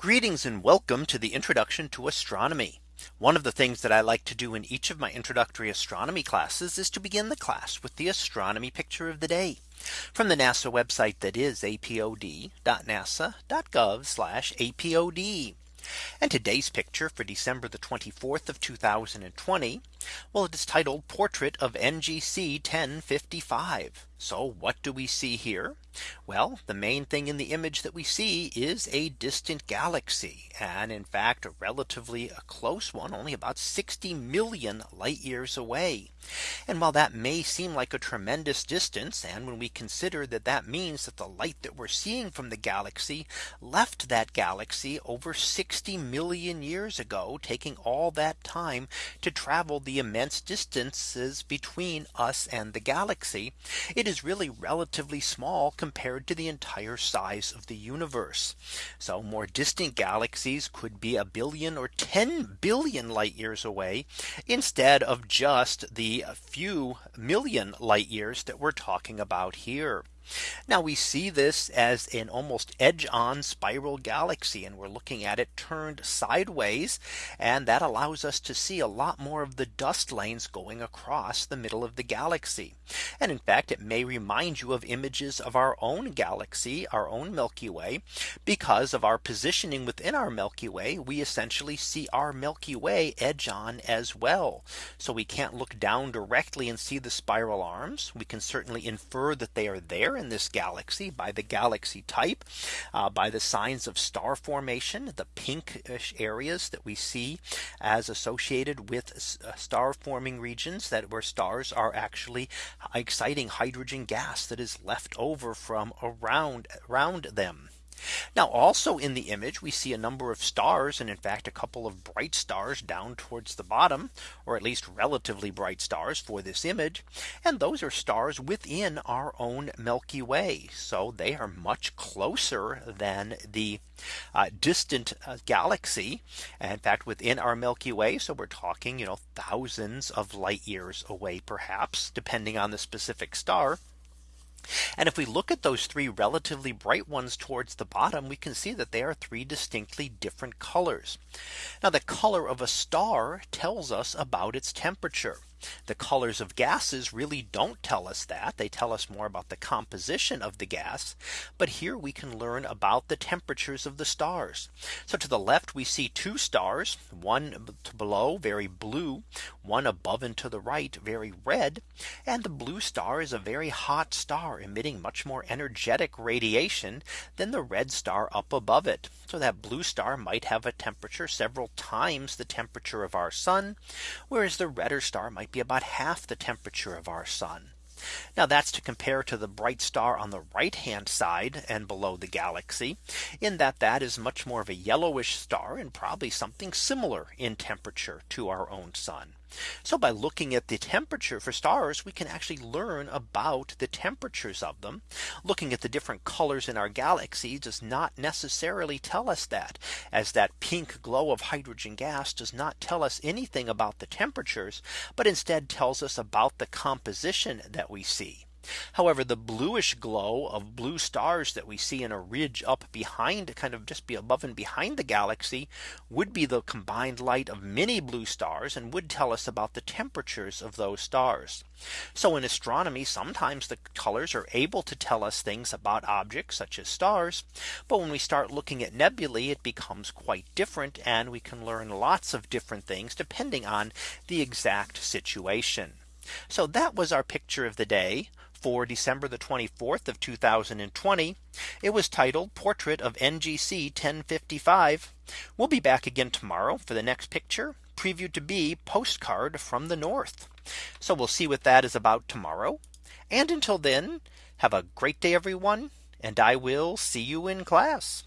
Greetings and welcome to the introduction to astronomy. One of the things that I like to do in each of my introductory astronomy classes is to begin the class with the astronomy picture of the day from the NASA website that is apod.nasa.gov apod. And today's picture for December the 24th of 2020. Well, it is titled Portrait of NGC 1055. So what do we see here? Well, the main thing in the image that we see is a distant galaxy. And in fact, a relatively a close one, only about 60 million light years away. And while that may seem like a tremendous distance, and when we consider that that means that the light that we're seeing from the galaxy left that galaxy over 60 million years ago, taking all that time to travel the immense distances between us and the galaxy, it is really relatively small compared to the entire size of the universe. So more distant galaxies could be a billion or 10 billion light years away instead of just the few million light years that we're talking about here. Now we see this as an almost edge on spiral galaxy and we're looking at it turned sideways and that allows us to see a lot more of the dust lanes going across the middle of the galaxy. And in fact, it may remind you of images of our own galaxy, our own Milky Way, because of our positioning within our Milky Way, we essentially see our Milky Way edge on as well. So we can't look down directly and see the spiral arms. We can certainly infer that they are there in this galaxy by the galaxy type, uh, by the signs of star formation, the pinkish areas that we see as associated with uh, star forming regions that where stars are actually exciting hydrogen gas that is left over from around around them. Now also in the image we see a number of stars and in fact a couple of bright stars down towards the bottom or at least relatively bright stars for this image. And those are stars within our own Milky Way. So they are much closer than the uh, distant uh, galaxy. In fact, within our Milky Way. So we're talking, you know, thousands of light years away, perhaps, depending on the specific star. And if we look at those three relatively bright ones towards the bottom, we can see that they are three distinctly different colors. Now the color of a star tells us about its temperature. The colors of gases really don't tell us that they tell us more about the composition of the gas. But here we can learn about the temperatures of the stars. So to the left we see two stars, one below very blue, one above and to the right very red. And the blue star is a very hot star emitting much more energetic radiation than the red star up above it. So that blue star might have a temperature several times the temperature of our sun, whereas the redder star might be about half the temperature of our sun. Now that's to compare to the bright star on the right hand side and below the galaxy in that that is much more of a yellowish star and probably something similar in temperature to our own sun. So by looking at the temperature for stars, we can actually learn about the temperatures of them. Looking at the different colors in our galaxy does not necessarily tell us that as that pink glow of hydrogen gas does not tell us anything about the temperatures, but instead tells us about the composition that we see. However, the bluish glow of blue stars that we see in a ridge up behind kind of just be above and behind the galaxy would be the combined light of many blue stars and would tell us about the temperatures of those stars. So in astronomy, sometimes the colors are able to tell us things about objects such as stars. But when we start looking at nebulae, it becomes quite different and we can learn lots of different things depending on the exact situation. So that was our picture of the day for December the 24th of 2020. It was titled Portrait of NGC 1055. We'll be back again tomorrow for the next picture previewed to be postcard from the north. So we'll see what that is about tomorrow. And until then, have a great day, everyone. And I will see you in class.